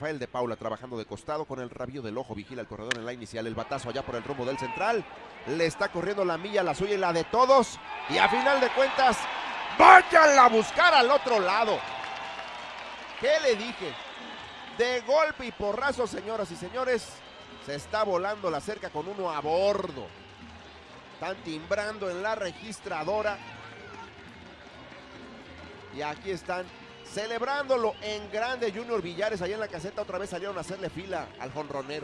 Rafael de Paula trabajando de costado con el rabio del ojo, vigila el corredor en la inicial, el batazo allá por el rumbo del central, le está corriendo la milla, la suya y la de todos, y a final de cuentas, váyanla a buscar al otro lado. ¿Qué le dije? De golpe y porrazo, señoras y señores, se está volando la cerca con uno a bordo. Están timbrando en la registradora. Y aquí están celebrándolo en grande Junior Villares. Allá en la caseta otra vez salieron a hacerle fila al jonronero.